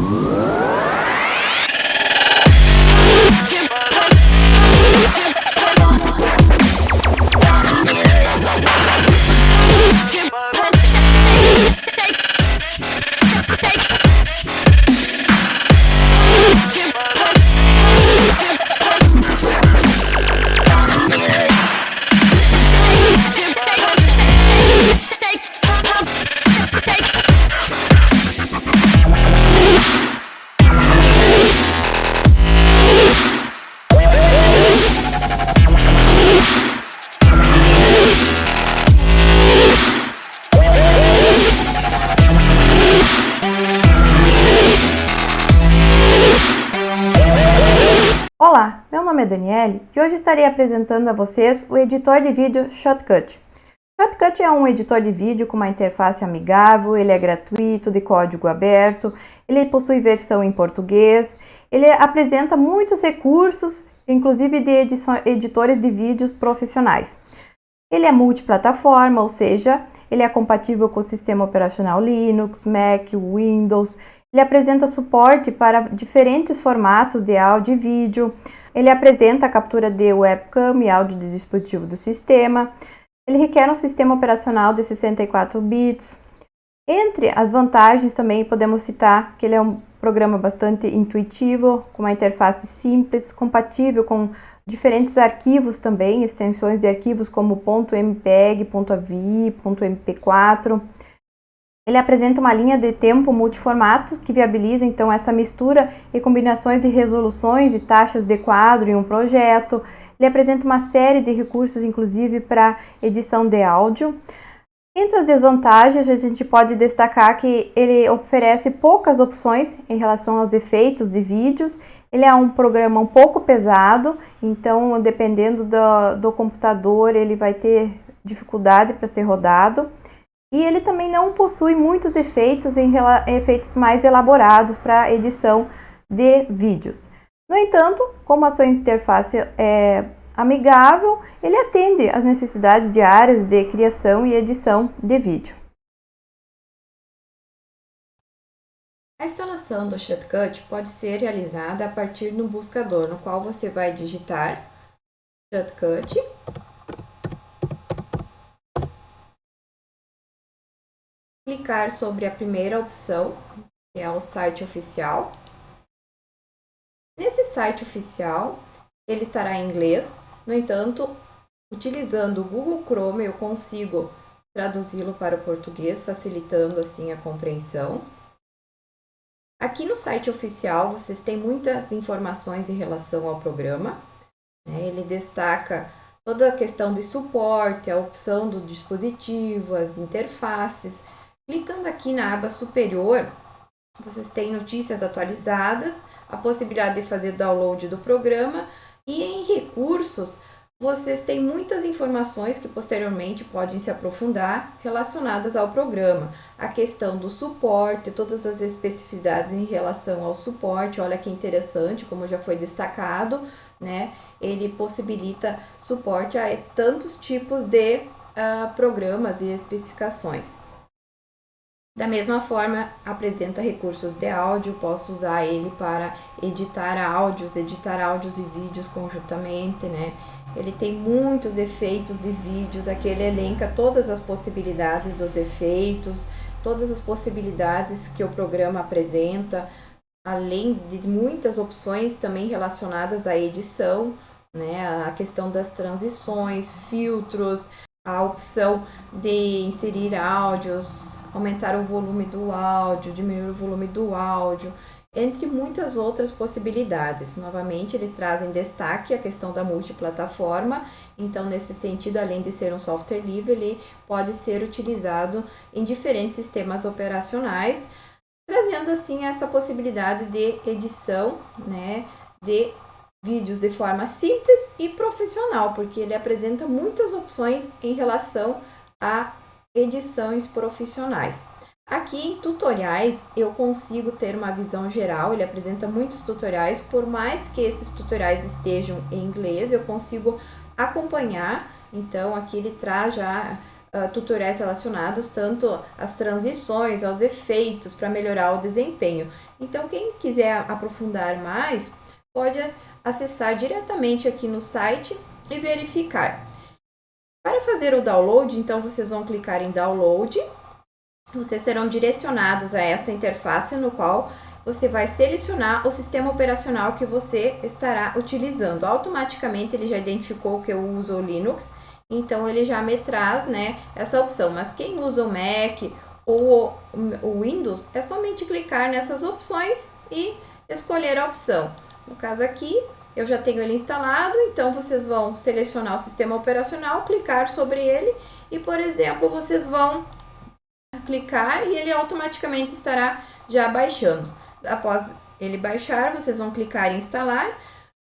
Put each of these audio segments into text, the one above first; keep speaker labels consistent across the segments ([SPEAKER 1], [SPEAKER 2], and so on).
[SPEAKER 1] Olá, estarei apresentando a vocês o editor de vídeo Shotcut. Shotcut é um editor de vídeo com uma interface amigável, ele é gratuito, de código aberto, ele possui versão em português, ele apresenta muitos recursos, inclusive de editores de vídeos profissionais. Ele é multiplataforma, ou seja, ele é compatível com o sistema operacional Linux, Mac, Windows, ele apresenta suporte para diferentes formatos de áudio e vídeo. Ele apresenta a captura de webcam e áudio de dispositivo do sistema. Ele requer um sistema operacional de 64 bits. Entre as vantagens também podemos citar que ele é um programa bastante intuitivo, com uma interface simples, compatível com diferentes arquivos também, extensões de arquivos como .mpeg, .avi, .mp4. Ele apresenta uma linha de tempo multiformato que viabiliza então essa mistura e combinações de resoluções e taxas de quadro em um projeto. Ele apresenta uma série de recursos, inclusive para edição de áudio. Entre as desvantagens, a gente pode destacar que ele oferece poucas opções em relação aos efeitos de vídeos. Ele é um programa um pouco pesado, então dependendo do, do computador ele vai ter dificuldade para ser rodado. E ele também não possui muitos efeitos em efeitos mais elaborados para edição de vídeos. No entanto, como a sua interface é amigável, ele atende às necessidades diárias de criação e edição de vídeo. A instalação do Shotcut pode ser realizada a partir do buscador, no qual você vai digitar Shotcut clicar sobre a primeira opção, que é o site oficial. Nesse site oficial, ele estará em inglês, no entanto, utilizando o Google Chrome eu consigo traduzi-lo para o português, facilitando assim a compreensão. Aqui no site oficial vocês têm muitas informações em relação ao programa. Né? Ele destaca toda a questão de suporte, a opção do dispositivo, as interfaces, Clicando aqui na aba superior, vocês têm notícias atualizadas, a possibilidade de fazer download do programa e em recursos vocês têm muitas informações que posteriormente podem se aprofundar relacionadas ao programa. A questão do suporte, todas as especificidades em relação ao suporte, olha que interessante, como já foi destacado, né? Ele possibilita suporte a tantos tipos de uh, programas e especificações. Da mesma forma, apresenta recursos de áudio, posso usar ele para editar áudios, editar áudios e vídeos conjuntamente, né? Ele tem muitos efeitos de vídeos, aqui ele elenca todas as possibilidades dos efeitos, todas as possibilidades que o programa apresenta, além de muitas opções também relacionadas à edição, né? A questão das transições, filtros, a opção de inserir áudios, aumentar o volume do áudio, diminuir o volume do áudio, entre muitas outras possibilidades. Novamente, eles trazem destaque a questão da multiplataforma, então, nesse sentido, além de ser um software livre, ele pode ser utilizado em diferentes sistemas operacionais, trazendo assim essa possibilidade de edição, né, de vídeos de forma simples e profissional, porque ele apresenta muitas opções em relação a edições profissionais. Aqui em tutoriais eu consigo ter uma visão geral, ele apresenta muitos tutoriais, por mais que esses tutoriais estejam em inglês, eu consigo acompanhar, então aqui ele traz já uh, tutoriais relacionados tanto às transições, aos efeitos, para melhorar o desempenho. Então, quem quiser aprofundar mais, pode acessar diretamente aqui no site e verificar. Para fazer o download, então vocês vão clicar em download, vocês serão direcionados a essa interface no qual você vai selecionar o sistema operacional que você estará utilizando. Automaticamente ele já identificou que eu uso o Linux, então ele já me traz né, essa opção. Mas quem usa o Mac ou o Windows, é somente clicar nessas opções e escolher a opção. No caso aqui, eu já tenho ele instalado, então vocês vão selecionar o sistema operacional, clicar sobre ele e, por exemplo, vocês vão clicar e ele automaticamente estará já baixando. Após ele baixar, vocês vão clicar em instalar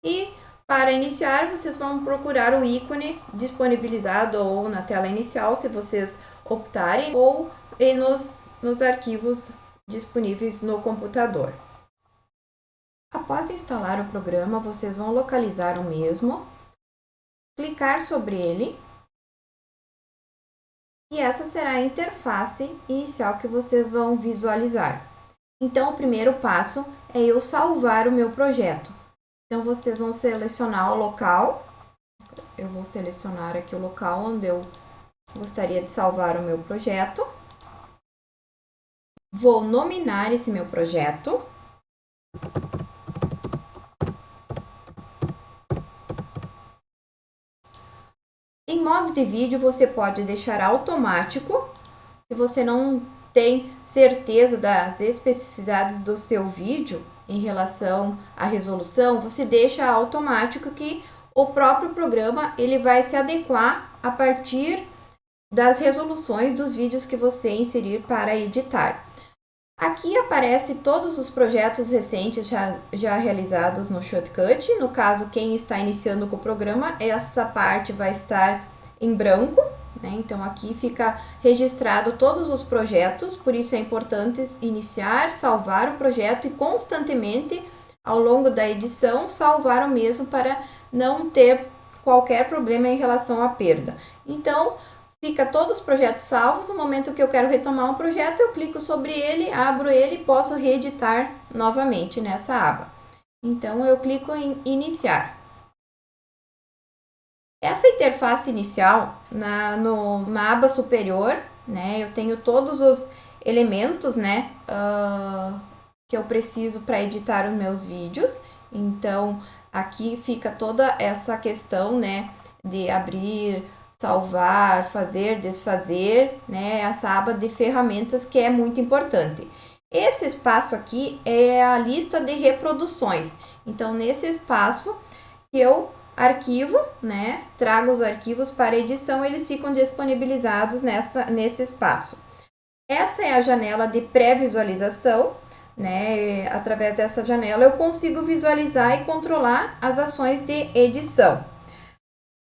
[SPEAKER 1] e para iniciar, vocês vão procurar o ícone disponibilizado ou na tela inicial, se vocês optarem, ou nos, nos arquivos disponíveis no computador. Após instalar o programa, vocês vão localizar o mesmo, clicar sobre ele e essa será a interface inicial que vocês vão visualizar. Então, o primeiro passo é eu salvar o meu projeto. Então, vocês vão selecionar o local. Eu vou selecionar aqui o local onde eu gostaria de salvar o meu projeto. Vou nominar esse meu projeto. Modo de vídeo, você pode deixar automático, se você não tem certeza das especificidades do seu vídeo em relação à resolução, você deixa automático que o próprio programa ele vai se adequar a partir das resoluções dos vídeos que você inserir para editar. Aqui aparece todos os projetos recentes já, já realizados no Shortcut. No caso, quem está iniciando com o programa, essa parte vai estar em branco. Né? Então, aqui fica registrado todos os projetos, por isso é importante iniciar, salvar o projeto e constantemente, ao longo da edição, salvar o mesmo para não ter qualquer problema em relação à perda. Então, fica todos os projetos salvos. No momento que eu quero retomar um projeto, eu clico sobre ele, abro ele e posso reeditar novamente nessa aba. Então, eu clico em iniciar. Essa interface inicial, na, no, na aba superior, né, eu tenho todos os elementos né, uh, que eu preciso para editar os meus vídeos. Então, aqui fica toda essa questão né, de abrir, salvar, fazer, desfazer, né? Essa aba de ferramentas que é muito importante. Esse espaço aqui é a lista de reproduções. Então, nesse espaço eu arquivo, né? Trago os arquivos para edição, eles ficam disponibilizados nessa, nesse espaço. Essa é a janela de pré-visualização, né? Através dessa janela eu consigo visualizar e controlar as ações de edição.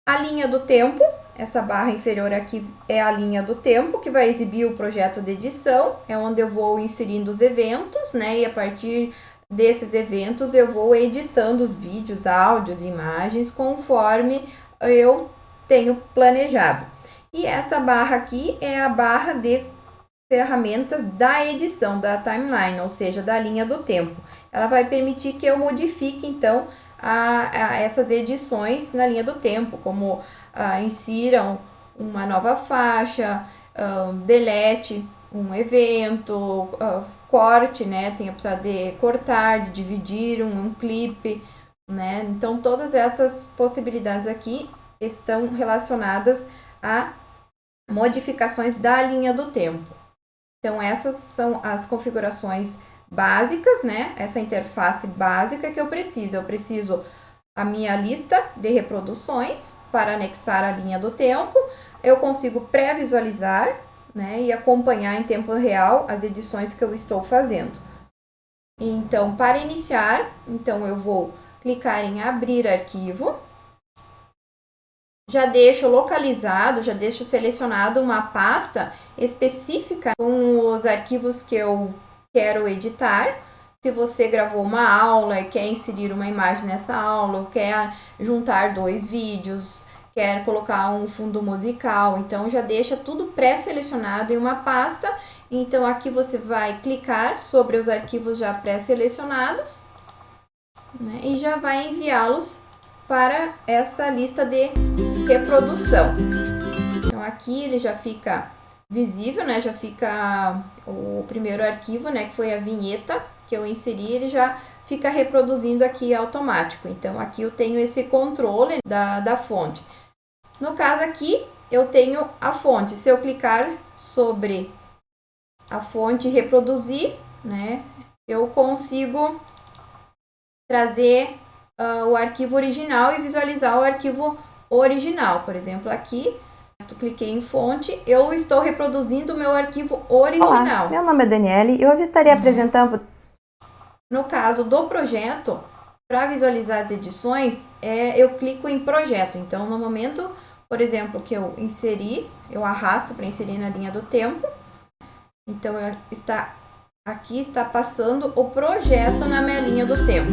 [SPEAKER 1] A linha do tempo, essa barra inferior aqui é a linha do tempo, que vai exibir o projeto de edição, é onde eu vou inserindo os eventos, né? E a partir desses eventos eu vou editando os vídeos, áudios, imagens, conforme eu tenho planejado. E essa barra aqui é a barra de ferramentas da edição, da timeline, ou seja, da linha do tempo. Ela vai permitir que eu modifique, então, a, a essas edições na linha do tempo, como uh, insiram uma nova faixa, uh, delete um evento, uh, corte, né? Tem a opção de cortar, de dividir um, um clipe, né? Então, todas essas possibilidades aqui estão relacionadas a modificações da linha do tempo. Então, essas são as configurações básicas, né? Essa interface básica que eu preciso. Eu preciso a minha lista de reproduções para anexar a linha do tempo. Eu consigo pré-visualizar né, e acompanhar em tempo real as edições que eu estou fazendo. Então, para iniciar, então eu vou clicar em abrir arquivo. Já deixo localizado, já deixo selecionado uma pasta específica com os arquivos que eu quero editar se você gravou uma aula e quer inserir uma imagem nessa aula, ou quer juntar dois vídeos, quer colocar um fundo musical, então já deixa tudo pré-selecionado em uma pasta. Então aqui você vai clicar sobre os arquivos já pré-selecionados né, e já vai enviá-los para essa lista de reprodução. Então aqui ele já fica visível, né? Já fica o primeiro arquivo, né? Que foi a vinheta que eu inseri, ele já fica reproduzindo aqui automático. Então aqui eu tenho esse controle da, da fonte. No caso aqui, eu tenho a fonte. Se eu clicar sobre a fonte reproduzir, né? Eu consigo trazer uh, o arquivo original e visualizar o arquivo original. Por exemplo, aqui, eu cliquei em fonte, eu estou reproduzindo o meu arquivo original.
[SPEAKER 2] Olá, meu nome é Daniele e hoje estarei uhum. apresentando...
[SPEAKER 1] No caso do projeto, para visualizar as edições, é, eu clico em projeto. Então, no momento, por exemplo, que eu inseri, eu arrasto para inserir na linha do tempo. Então, está, aqui está passando o projeto na minha linha do tempo.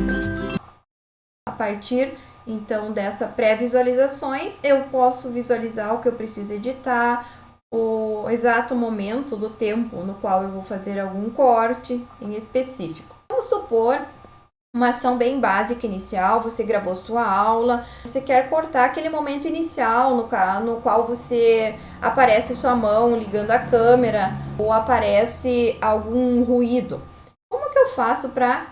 [SPEAKER 1] A partir então, dessa pré-visualizações, eu posso visualizar o que eu preciso editar, o exato momento do tempo no qual eu vou fazer algum corte em específico. Vamos supor uma ação bem básica inicial, você gravou sua aula, você quer cortar aquele momento inicial no, no qual você aparece sua mão ligando a câmera ou aparece algum ruído. Como que eu faço para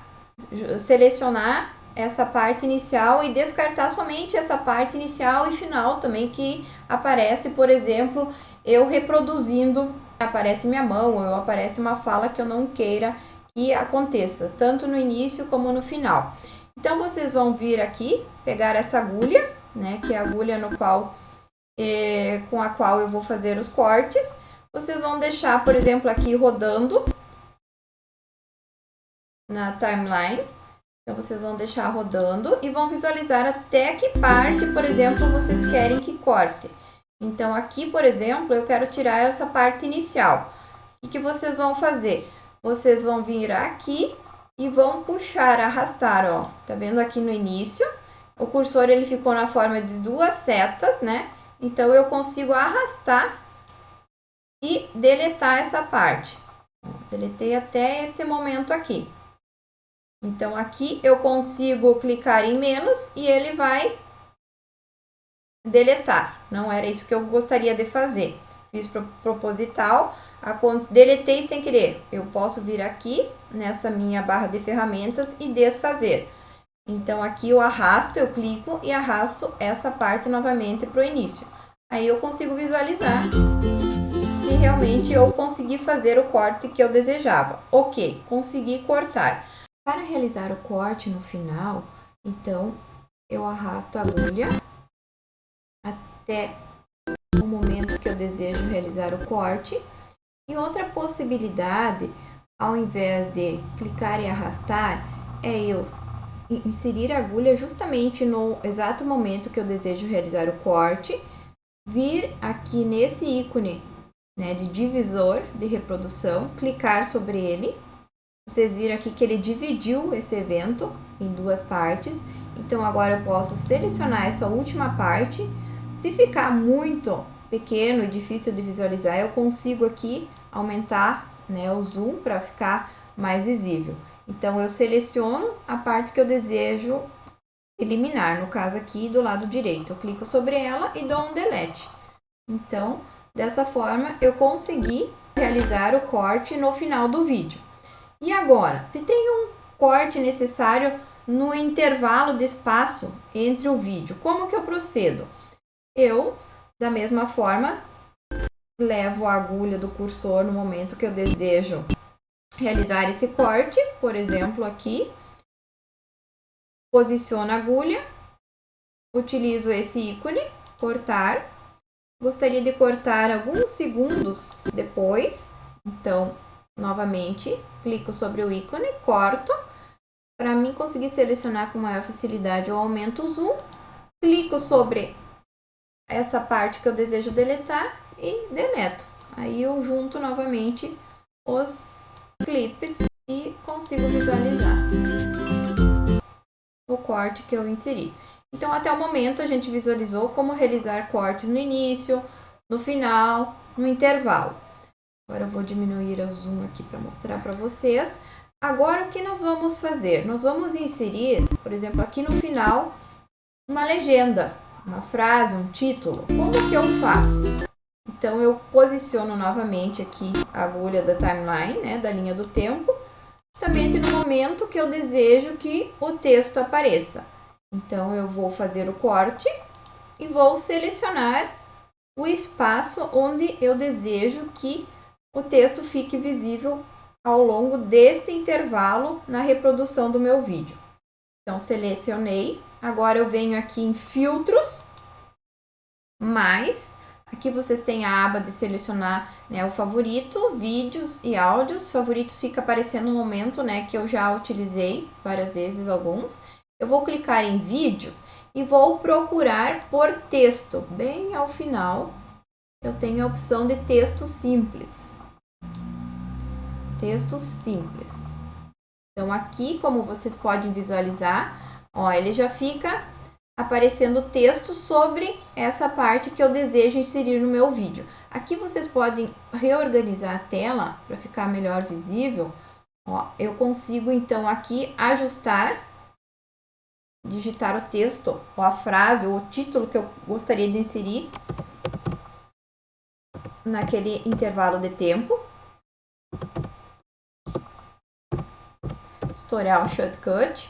[SPEAKER 1] selecionar essa parte inicial e descartar somente essa parte inicial e final também que aparece, por exemplo, eu reproduzindo, aparece minha mão ou aparece uma fala que eu não queira que aconteça, tanto no início como no final. Então, vocês vão vir aqui, pegar essa agulha, né, que é a agulha no qual, é, com a qual eu vou fazer os cortes. Vocês vão deixar, por exemplo, aqui rodando na timeline. Então, vocês vão deixar rodando e vão visualizar até que parte, por exemplo, vocês querem que corte. Então, aqui, por exemplo, eu quero tirar essa parte inicial. O que, vocês vão fazer? Vocês vão vir aqui e vão puxar, arrastar, ó. Tá vendo aqui no início? O cursor, ele ficou na forma de duas setas, né? Então, eu consigo arrastar e deletar essa parte. Deletei até esse momento aqui. Então, aqui eu consigo clicar em menos e ele vai deletar. Não era isso que eu gostaria de fazer. Fiz proposital, deletei sem querer. Eu posso vir aqui nessa minha barra de ferramentas e desfazer. Então, aqui eu arrasto, eu clico e arrasto essa parte novamente para o início. Aí eu consigo visualizar se realmente eu consegui fazer o corte que eu desejava. Ok, consegui cortar. Para realizar o corte no final, então, eu arrasto a agulha até o momento que eu desejo realizar o corte. E outra possibilidade, ao invés de clicar e arrastar, é eu inserir a agulha justamente no exato momento que eu desejo realizar o corte, vir aqui nesse ícone né, de divisor de reprodução, clicar sobre ele vocês viram aqui que ele dividiu esse evento em duas partes. Então, agora eu posso selecionar essa última parte. Se ficar muito pequeno e difícil de visualizar, eu consigo aqui aumentar né, o zoom para ficar mais visível. Então, eu seleciono a parte que eu desejo eliminar, no caso aqui do lado direito. Eu clico sobre ela e dou um delete. Então, dessa forma, eu consegui realizar o corte no final do vídeo. E agora, se tem um corte necessário no intervalo de espaço entre o vídeo, como que eu procedo? Eu, da mesma forma, levo a agulha do cursor no momento que eu desejo realizar esse corte, por exemplo, aqui, posiciono a agulha, utilizo esse ícone, cortar, gostaria de cortar alguns segundos depois, então Novamente, clico sobre o ícone, corto. Para mim conseguir selecionar com maior facilidade, eu aumento o zoom. Clico sobre essa parte que eu desejo deletar e deleto. Aí eu junto novamente os clipes e consigo visualizar o corte que eu inseri. Então, até o momento, a gente visualizou como realizar cortes no início, no final, no intervalo. Agora eu vou diminuir o zoom aqui para mostrar para vocês. Agora, o que nós vamos fazer? Nós vamos inserir, por exemplo, aqui no final, uma legenda, uma frase, um título. Como que eu faço? Então, eu posiciono novamente aqui a agulha da timeline, né, da linha do tempo, justamente no momento que eu desejo que o texto apareça. Então, eu vou fazer o corte e vou selecionar o espaço onde eu desejo que o texto fique visível ao longo desse intervalo na reprodução do meu vídeo. Então, selecionei. Agora eu venho aqui em filtros, mais. Aqui vocês têm a aba de selecionar né, o favorito, vídeos e áudios. Favoritos fica aparecendo no momento né, que eu já utilizei várias vezes alguns. Eu vou clicar em vídeos e vou procurar por texto. Bem ao final, eu tenho a opção de texto simples texto simples. Então, aqui, como vocês podem visualizar, ó, ele já fica aparecendo texto sobre essa parte que eu desejo inserir no meu vídeo. Aqui vocês podem reorganizar a tela para ficar melhor visível. Ó, eu consigo, então, aqui ajustar, digitar o texto, ou a frase, ou o título que eu gostaria de inserir naquele intervalo de tempo. tutorial Shortcut.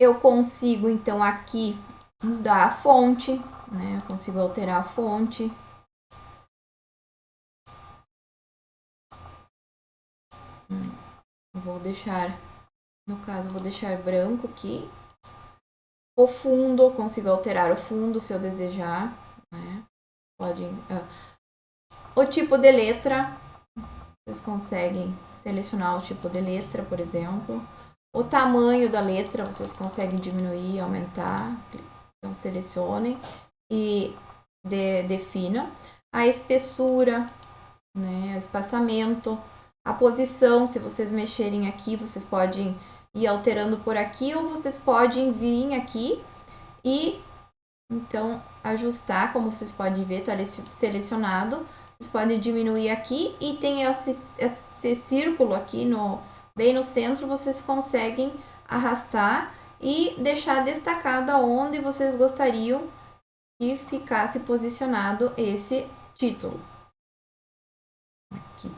[SPEAKER 1] Eu consigo, então, aqui mudar a fonte, né? Eu consigo alterar a fonte. Hum, vou deixar, no caso, vou deixar branco aqui. O fundo, consigo alterar o fundo se eu desejar, né? podem... Uh, o tipo de letra, vocês conseguem selecionar o tipo de letra, por exemplo. O tamanho da letra, vocês conseguem diminuir, aumentar. Então, selecionem e de, definam. A espessura, né, o espaçamento, a posição, se vocês mexerem aqui, vocês podem ir alterando por aqui ou vocês podem vir aqui e então, ajustar, como vocês podem ver, está selecionado. Vocês podem diminuir aqui e tem esse, esse círculo aqui no, bem no centro, vocês conseguem arrastar e deixar destacado aonde vocês gostariam que ficasse posicionado esse título. Aqui.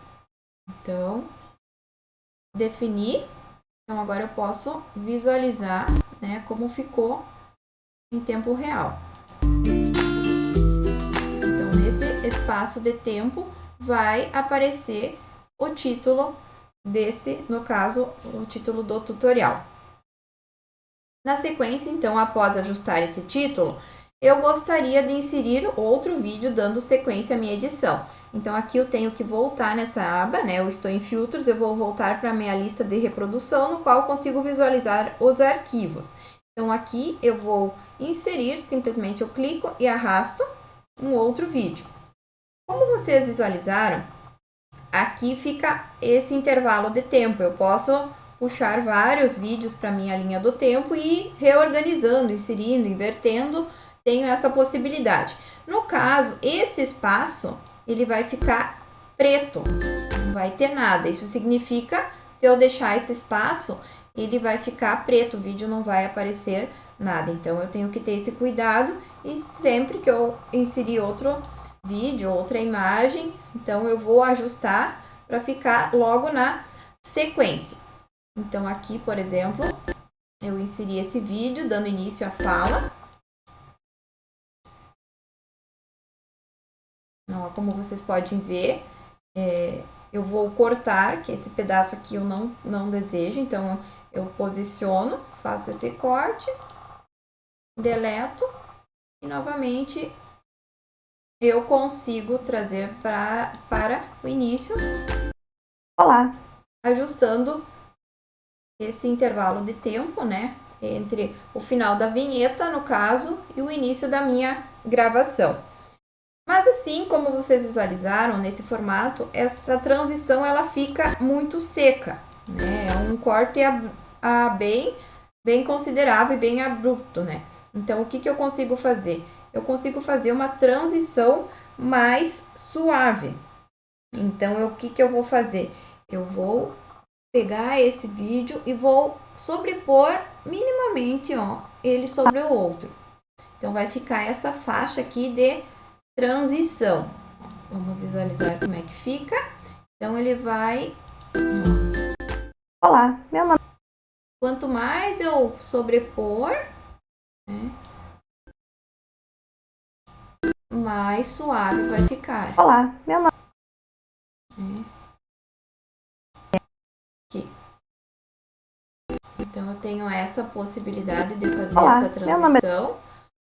[SPEAKER 1] Então, definir. Então, agora eu posso visualizar né, como ficou em tempo real. Então, nesse espaço de tempo, vai aparecer o título desse, no caso, o título do tutorial. Na sequência, então, após ajustar esse título, eu gostaria de inserir outro vídeo dando sequência à minha edição. Então, aqui eu tenho que voltar nessa aba, né? Eu estou em filtros, eu vou voltar para a minha lista de reprodução, no qual consigo visualizar os arquivos. Então, aqui eu vou inserir, simplesmente eu clico e arrasto um outro vídeo. Como vocês visualizaram, aqui fica esse intervalo de tempo. Eu posso puxar vários vídeos para minha linha do tempo e reorganizando, inserindo, invertendo, tenho essa possibilidade. No caso, esse espaço, ele vai ficar preto, não vai ter nada. Isso significa, se eu deixar esse espaço, ele vai ficar preto, o vídeo não vai aparecer nada. Então, eu tenho que ter esse cuidado e sempre que eu inserir outro vídeo, outra imagem, então eu vou ajustar para ficar logo na sequência. Então, aqui, por exemplo, eu inseri esse vídeo dando início à fala. Ó, como vocês podem ver, é, eu vou cortar, que esse pedaço aqui eu não, não desejo, então eu posiciono, faço esse corte deleto e novamente eu consigo trazer pra, para o início.
[SPEAKER 2] Olá!
[SPEAKER 1] Ajustando esse intervalo de tempo, né? Entre o final da vinheta, no caso, e o início da minha gravação. Mas assim como vocês visualizaram nesse formato, essa transição ela fica muito seca, né? É um corte a, a bem, bem considerável e bem abrupto, né? Então, o que, que eu consigo fazer? Eu consigo fazer uma transição mais suave. Então, o que, que eu vou fazer? Eu vou pegar esse vídeo e vou sobrepor minimamente ó, ele sobre o outro. Então, vai ficar essa faixa aqui de transição. Vamos visualizar como é que fica. Então, ele vai...
[SPEAKER 2] Olá, meu nome...
[SPEAKER 1] Quanto mais eu sobrepor, né, mais suave vai ficar.
[SPEAKER 2] Olá, meu nome...
[SPEAKER 1] É. Aqui. Então, eu tenho essa possibilidade de fazer
[SPEAKER 2] Olá,
[SPEAKER 1] essa transição.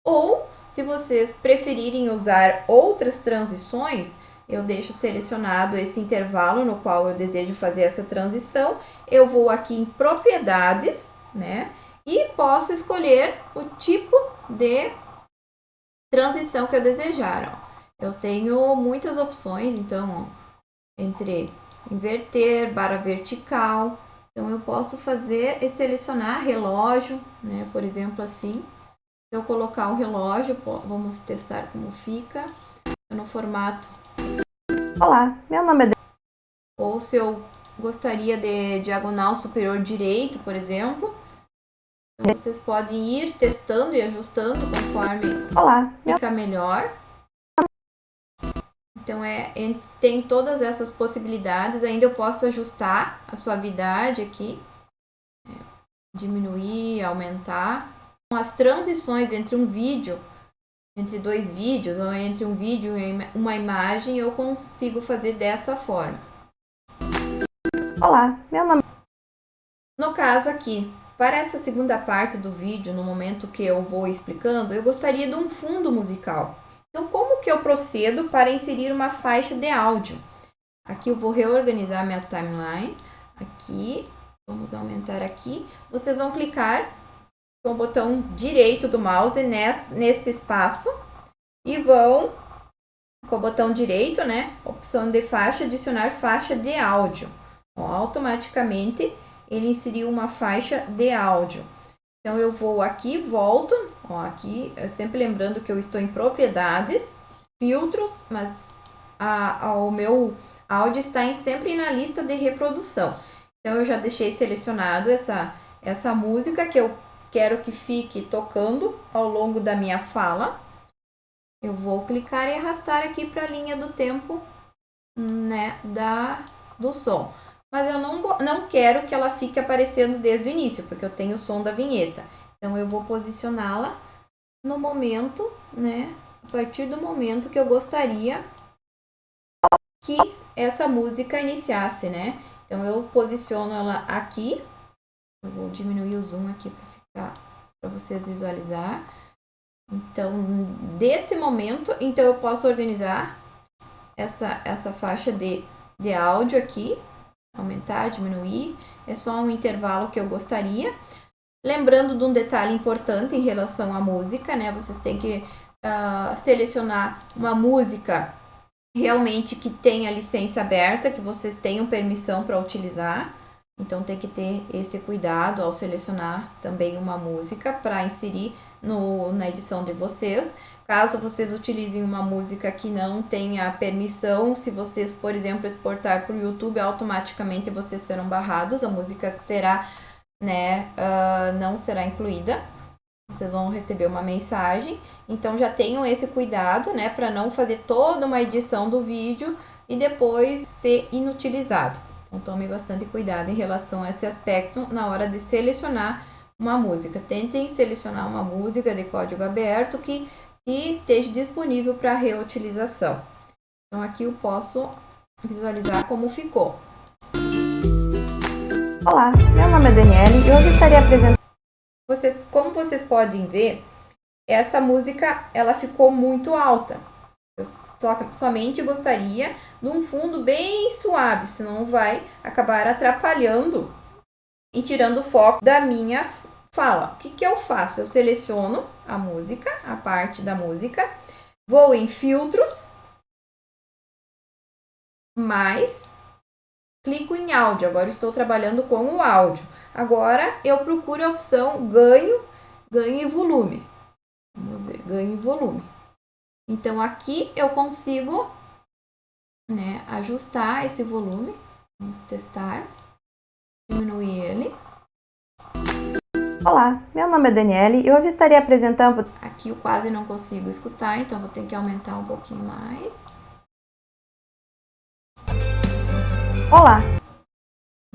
[SPEAKER 1] Ou, se vocês preferirem usar outras transições, eu deixo selecionado esse intervalo no qual eu desejo fazer essa transição. Eu vou aqui em propriedades, né? E posso escolher o tipo de transição que eu desejar. Ó. Eu tenho muitas opções, então, ó, entre inverter, barra vertical. Então, eu posso fazer e selecionar relógio, né? Por exemplo, assim. Se eu colocar o relógio, vamos testar como fica. No formato
[SPEAKER 2] Olá, meu nome é...
[SPEAKER 1] Ou se eu gostaria de diagonal superior direito, por exemplo. Então, vocês podem ir testando e ajustando conforme
[SPEAKER 2] Olá,
[SPEAKER 1] fica melhor. Então, é, tem todas essas possibilidades. Ainda eu posso ajustar a suavidade aqui. É, diminuir, aumentar. As transições entre um vídeo entre dois vídeos ou entre um vídeo e uma imagem, eu consigo fazer dessa forma.
[SPEAKER 2] Olá, meu nome...
[SPEAKER 1] No caso aqui, para essa segunda parte do vídeo, no momento que eu vou explicando, eu gostaria de um fundo musical. Então, como que eu procedo para inserir uma faixa de áudio? Aqui eu vou reorganizar minha timeline. Aqui, vamos aumentar aqui. Vocês vão clicar com o botão direito do mouse nesse, nesse espaço e vão com o botão direito, né, opção de faixa, adicionar faixa de áudio. Então, automaticamente ele inseriu uma faixa de áudio. Então eu vou aqui, volto, ó, aqui, sempre lembrando que eu estou em propriedades, filtros, mas a, a, o meu áudio está em, sempre na lista de reprodução. Então eu já deixei selecionado essa, essa música que eu quero que fique tocando ao longo da minha fala. Eu vou clicar e arrastar aqui para a linha do tempo né, da, do som. Mas eu não, não quero que ela fique aparecendo desde o início, porque eu tenho o som da vinheta. Então, eu vou posicioná-la no momento, né, a partir do momento que eu gostaria que essa música iniciasse, né? Então, eu posiciono ela aqui. Eu vou diminuir o zoom aqui para para vocês visualizar. Então, desse momento, então eu posso organizar essa, essa faixa de, de áudio aqui, aumentar, diminuir, é só um intervalo que eu gostaria. Lembrando de um detalhe importante em relação à música, né? Vocês têm que uh, selecionar uma música realmente que tenha licença aberta, que vocês tenham permissão para utilizar. Então tem que ter esse cuidado ao selecionar também uma música para inserir no, na edição de vocês. Caso vocês utilizem uma música que não tenha permissão, se vocês, por exemplo, exportar para o YouTube, automaticamente vocês serão barrados, a música será, né, uh, não será incluída. Vocês vão receber uma mensagem. Então já tenham esse cuidado, né, para não fazer toda uma edição do vídeo e depois ser inutilizado. Então tome bastante cuidado em relação a esse aspecto na hora de selecionar uma música. Tentem selecionar uma música de código aberto que, que esteja disponível para reutilização. Então aqui eu posso visualizar como ficou.
[SPEAKER 2] Olá, meu nome é Daniele e eu gostaria de apresentar...
[SPEAKER 1] Vocês, como vocês podem ver, essa música ela ficou muito alta. Eu só, somente gostaria de um fundo bem suave, senão vai acabar atrapalhando e tirando o foco da minha fala. O que, que eu faço? Eu seleciono a música, a parte da música, vou em filtros, mais, clico em áudio. Agora estou trabalhando com o áudio. Agora eu procuro a opção ganho, ganho em volume. Vamos ver, ganho em volume. Então aqui eu consigo né, ajustar esse volume. Vamos testar. Diminuir ele.
[SPEAKER 2] Olá, meu nome é Daniele e hoje estarei apresentando...
[SPEAKER 1] Aqui eu quase não consigo escutar, então vou ter que aumentar um pouquinho mais.
[SPEAKER 2] Olá!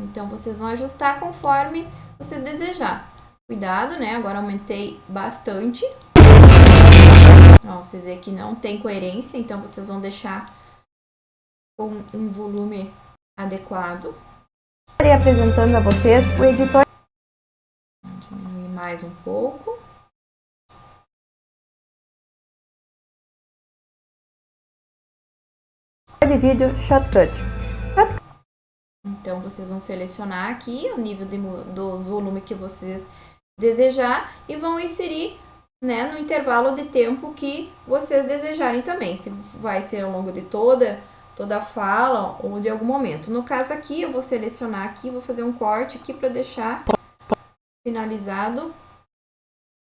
[SPEAKER 1] Então vocês vão ajustar conforme você desejar. Cuidado, né? Agora aumentei bastante. Ó, vocês veem que não tem coerência, então vocês vão deixar com um volume adequado.
[SPEAKER 2] Estarei apresentando a vocês o editor
[SPEAKER 1] mais um pouco.
[SPEAKER 2] de vídeo Shortcut.
[SPEAKER 1] Então, vocês vão selecionar aqui o nível de, do volume que vocês desejar e vão inserir né, no intervalo de tempo que vocês desejarem também. Se vai ser ao longo de toda, toda a fala ou de algum momento. No caso aqui, eu vou selecionar aqui, vou fazer um corte aqui para deixar finalizado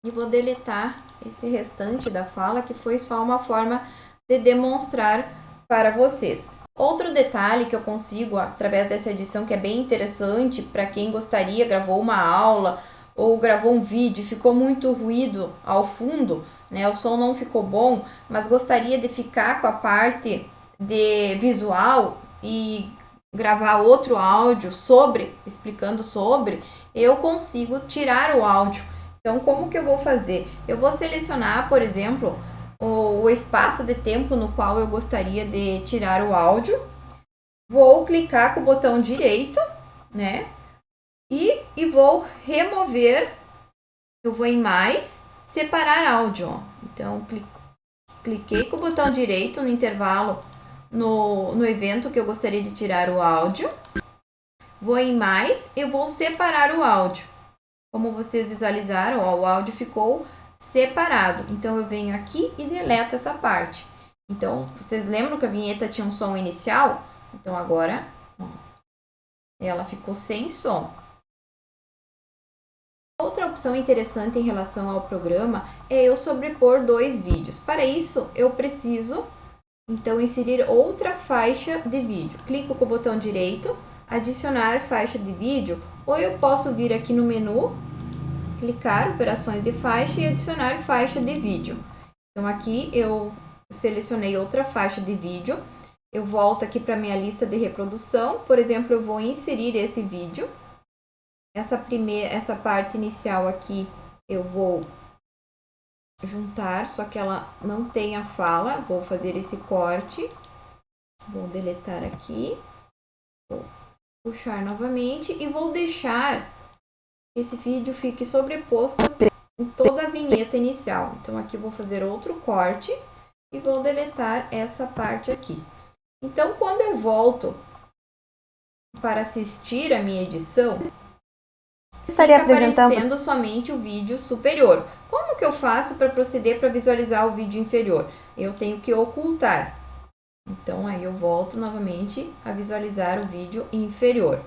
[SPEAKER 1] e vou deletar esse restante da fala que foi só uma forma de demonstrar para vocês. Outro detalhe que eu consigo através dessa edição que é bem interessante para quem gostaria, gravou uma aula ou gravou um vídeo, ficou muito ruído ao fundo, né? O som não ficou bom, mas gostaria de ficar com a parte de visual e gravar outro áudio sobre, explicando sobre, eu consigo tirar o áudio. Então, como que eu vou fazer? Eu vou selecionar, por exemplo, o, o espaço de tempo no qual eu gostaria de tirar o áudio. Vou clicar com o botão direito, né? E, e vou remover, eu vou em mais, separar áudio. Então, cliquei com o botão direito no intervalo no, no evento que eu gostaria de tirar o áudio. Vou em mais, eu vou separar o áudio. Como vocês visualizaram, ó, o áudio ficou separado. Então, eu venho aqui e deleto essa parte. Então, vocês lembram que a vinheta tinha um som inicial? Então, agora, ó, ela ficou sem som. Outra opção interessante em relação ao programa é eu sobrepor dois vídeos. Para isso, eu preciso, então, inserir outra faixa de vídeo. Clico com o botão direito, adicionar faixa de vídeo, ou eu posso vir aqui no menu, clicar operações de faixa e adicionar faixa de vídeo. Então, aqui eu selecionei outra faixa de vídeo, eu volto aqui para minha lista de reprodução, por exemplo, eu vou inserir esse vídeo, essa primeira, essa parte inicial aqui eu vou juntar, só que ela não tem a fala, vou fazer esse corte, vou deletar aqui, vou puxar novamente e vou deixar esse vídeo fique sobreposto em toda a vinheta inicial. Então aqui vou fazer outro corte e vou deletar essa parte aqui. Então quando eu volto para assistir a minha edição,
[SPEAKER 2] estaria
[SPEAKER 1] fica
[SPEAKER 2] apresentando
[SPEAKER 1] aparecendo somente o vídeo superior. Como que eu faço para proceder para visualizar o vídeo inferior? Eu tenho que ocultar. Então, aí eu volto novamente a visualizar o vídeo inferior.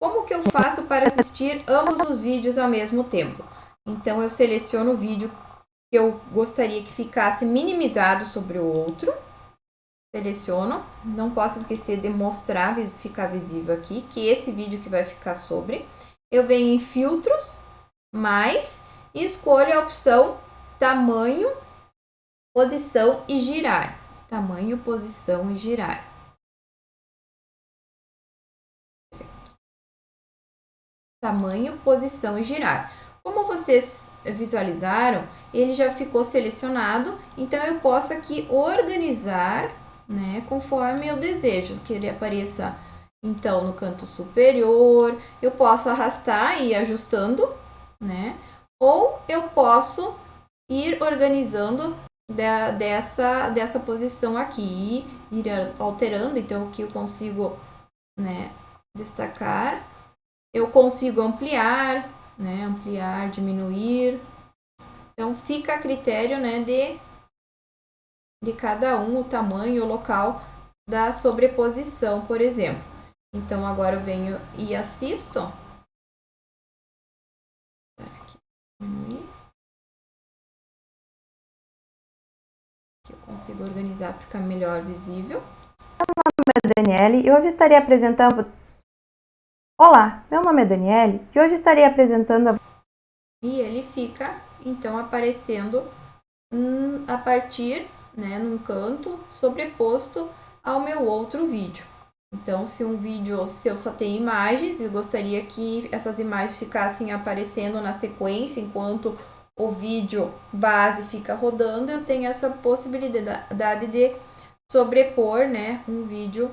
[SPEAKER 1] Como que eu faço para assistir ambos os vídeos ao mesmo tempo? Então, eu seleciono o vídeo que eu gostaria que ficasse minimizado sobre o outro. Seleciono. Não posso esquecer de mostrar, ficar visível aqui, que esse vídeo que vai ficar sobre eu venho em filtros, mais, e escolho a opção tamanho, posição e girar. Tamanho, posição e girar. Tamanho, posição e girar. Como vocês visualizaram, ele já ficou selecionado, então eu posso aqui organizar, né, conforme eu desejo, que ele apareça então, no canto superior, eu posso arrastar e ir ajustando, né? Ou eu posso ir organizando de, dessa, dessa posição aqui, ir alterando. Então, aqui eu consigo né, destacar. Eu consigo ampliar, né? Ampliar, diminuir. Então, fica a critério né, de de cada um, o tamanho, o local da sobreposição, por exemplo. Então, agora eu venho e assisto. Aqui eu consigo organizar para ficar melhor visível.
[SPEAKER 2] Meu nome é Daniele e hoje estarei apresentando... Olá, meu nome é Daniele e hoje estarei apresentando... A...
[SPEAKER 1] E ele fica, então, aparecendo hum, a partir, né, num canto, sobreposto ao meu outro vídeo. Então, se um vídeo, se eu só tenho imagens, eu gostaria que essas imagens ficassem aparecendo na sequência enquanto o vídeo base fica rodando, eu tenho essa possibilidade de sobrepor, né, um vídeo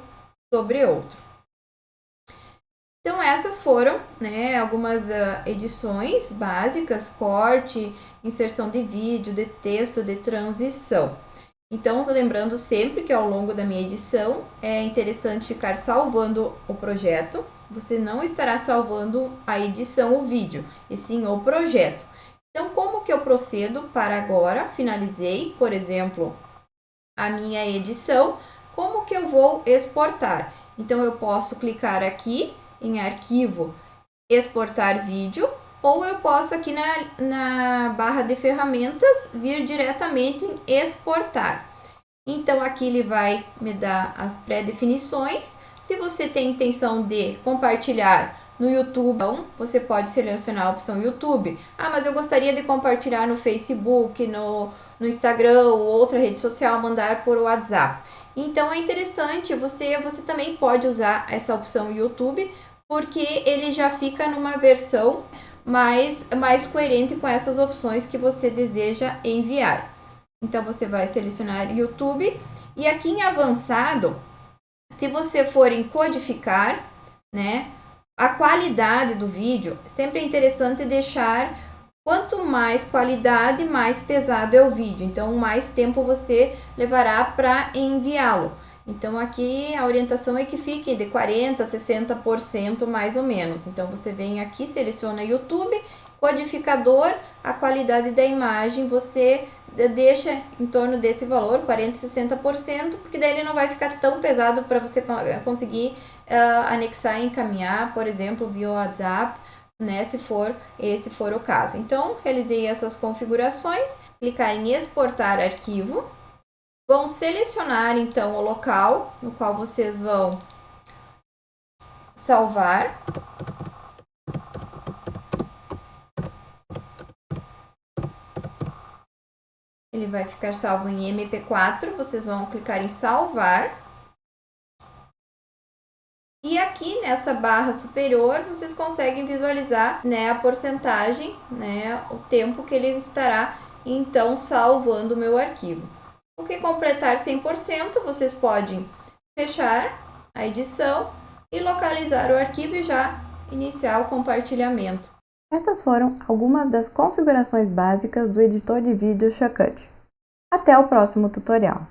[SPEAKER 1] sobre outro. Então, essas foram, né, algumas uh, edições básicas, corte, inserção de vídeo, de texto, de transição. Então, lembrando sempre que ao longo da minha edição é interessante ficar salvando o projeto. Você não estará salvando a edição, o vídeo, e sim o projeto. Então, como que eu procedo para agora? Finalizei, por exemplo, a minha edição. Como que eu vou exportar? Então, eu posso clicar aqui em arquivo, exportar vídeo, ou eu posso aqui na, na barra de ferramentas vir diretamente em exportar. Então aqui ele vai me dar as pré-definições. Se você tem intenção de compartilhar no YouTube, então, você pode selecionar a opção YouTube. Ah, mas eu gostaria de compartilhar no Facebook, no, no Instagram ou outra rede social, mandar por WhatsApp. Então é interessante, você, você também pode usar essa opção YouTube, porque ele já fica numa versão mais, mais coerente com essas opções que você deseja enviar. Então, você vai selecionar YouTube e aqui em avançado, se você for em codificar, né, a qualidade do vídeo, sempre é interessante deixar quanto mais qualidade, mais pesado é o vídeo. Então, mais tempo você levará para enviá-lo. Então, aqui a orientação é que fique de 40% a 60% mais ou menos. Então, você vem aqui, seleciona YouTube, codificador, a qualidade da imagem, você deixa em torno desse valor, 40%, 60%, porque daí ele não vai ficar tão pesado para você conseguir uh, anexar e encaminhar, por exemplo, via WhatsApp, né, se for esse for o caso. Então, realizei essas configurações, clicar em exportar arquivo, Vão selecionar então o local no qual vocês vão salvar. Ele vai ficar salvo em MP4, vocês vão clicar em salvar. E aqui nessa barra superior, vocês conseguem visualizar né, a porcentagem, né, o tempo que ele estará então salvando o meu arquivo. O que completar 100%, vocês podem fechar a edição e localizar o arquivo e já iniciar o compartilhamento.
[SPEAKER 2] Essas foram algumas das configurações básicas do editor de vídeo Shortcut. Até o próximo tutorial!